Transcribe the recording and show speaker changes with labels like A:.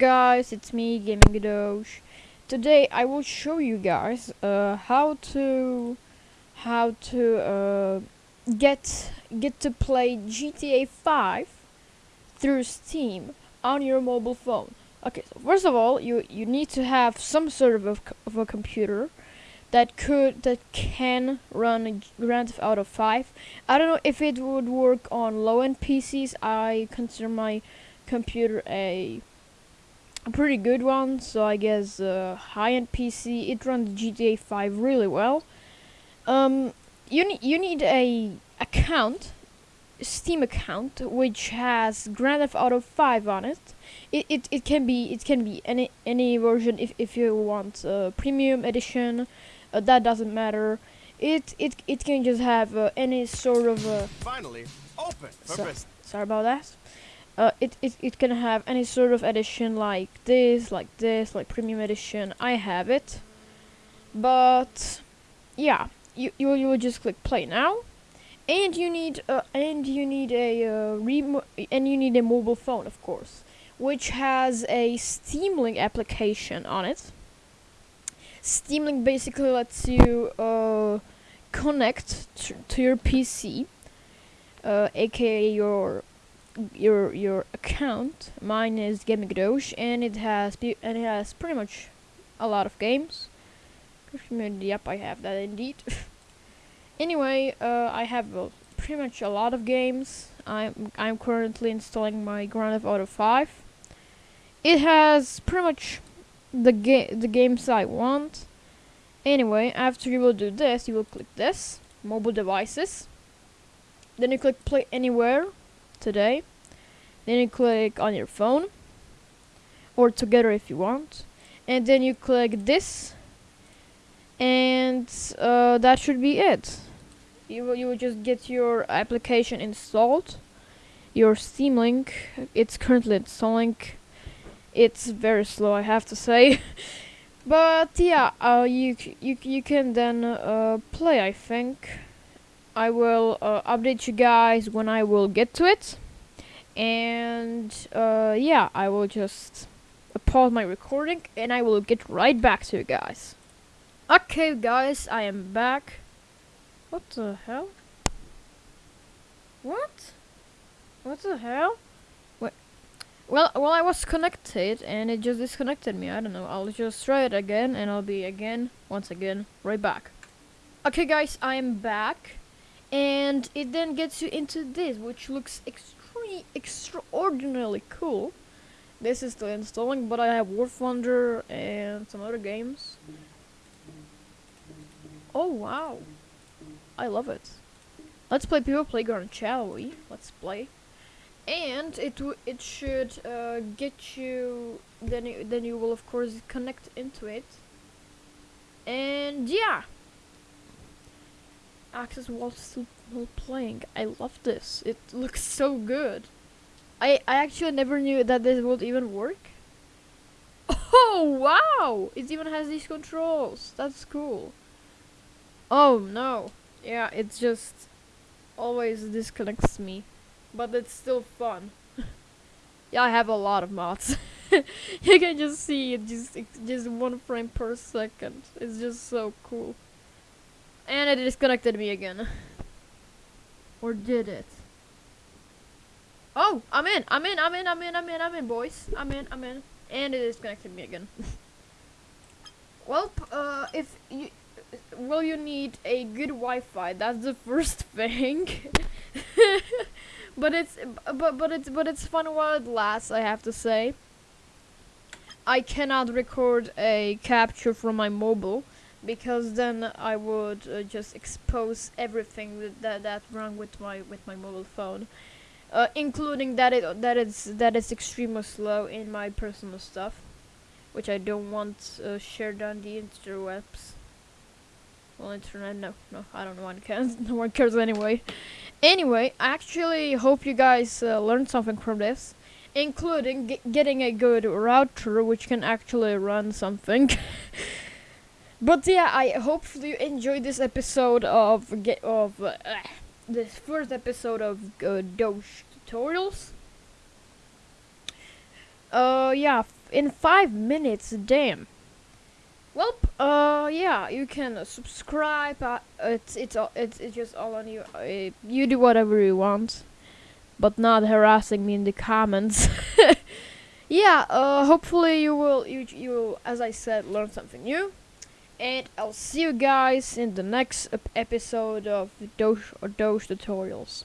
A: guys, it's me, Gaming Doge. Today I will show you guys uh, how to how to uh, get get to play GTA 5 through Steam on your mobile phone. Okay, so first of all, you you need to have some sort of a, of a computer that could that can run Grand Theft Auto 5. I don't know if it would work on low-end PCs. I consider my computer a a pretty good one, so I guess uh, high-end PC it runs GTA 5 really well. Um, you need you need a account, Steam account, which has Grand Theft Auto 5 on it. It, it, it can be it can be any any version if, if you want uh, premium edition, uh, that doesn't matter. It it it can just have uh, any sort of uh,
B: Finally, open
A: So- sorry about that. Uh, it, it it can have any sort of edition like this, like this, like premium edition. I have it, but yeah, you you you will just click play now, and you need uh and you need a uh, remo- and you need a mobile phone, of course, which has a Steam Link application on it. Steam Link basically lets you uh connect t- to your PC, uh, aka your your your account. Mine is Gaming Doge, and it has and it has pretty much a lot of games. Yep, I have that indeed. anyway, uh, I have uh, pretty much a lot of games. I'm I'm currently installing my Grand Theft Auto 5. It has pretty much the ga- the games I want. Anyway, after you will do this, you will click this mobile devices. Then you click play anywhere today. Then you click on your phone or together if you want. And then you click this and uh, that should be it. You will you will just get your application installed. Your Steam Link. It's currently installing. It's very slow, I have to say. but yeah, uh, you you you can then uh, play. I think. I will uh, update you guys when I will get to it. And uh, yeah, I will just pause my recording and I will get right back to you guys. Okay, guys, I am back. What the hell? What? What the hell? Wait. Well, well, I was connected and it just disconnected me. I don't know. I'll just try it again and I'll be again, once again, right back. Okay, guys, I am back and it then gets you into this which looks extremely extraordinarily cool. This is still installing but i have war thunder and some other games. Oh wow. I love it. Let's play people playground shall we? Let's play. And it it should uh, get you then you, then you will of course connect into it. And yeah access while still playing. I love this. It looks so good. I I actually never knew that this would even work. Oh wow! It even has these controls. That's cool. Oh no. Yeah, it just always disconnects me. But it's still fun. yeah, I have a lot of mods. you can just see it just it's just one frame per second. It's just so cool. And it disconnected me again. Or did it? Oh, I'm in. I'm in. I'm in. I'm in. I'm in. I'm in, boys. I'm in. I'm in. And it disconnected me again. well, uh, if you will, you need a good Wi-Fi. That's the first thing. but it's but but it's but it's fun while it lasts. I have to say. I cannot record a capture from my mobile because then I would uh, just expose everything that, that wrong with my with my mobile phone, uh, including that it that it's that it's extremely slow in my personal stuff, which I don't want uh, shared on the interwebs. Well, internet, no, no, I don't know one cares. No one cares anyway. Anyway, I actually hope you guys uh, learned something from this, including ge- getting a good router which can actually run something. But yeah, I hopefully you enjoyed this episode of get of uh, this first episode of uh, Doge tutorials. Uh, yeah, in five minutes. Damn. Well, uh, yeah, you can subscribe. Uh, it's it's all it's it's just all on you. Uh, you do whatever you want, but not harassing me in the comments. yeah. Uh, hopefully you will you you will, as I said, learn something new. And I'll see you guys in the next episode of Doge or Doge tutorials.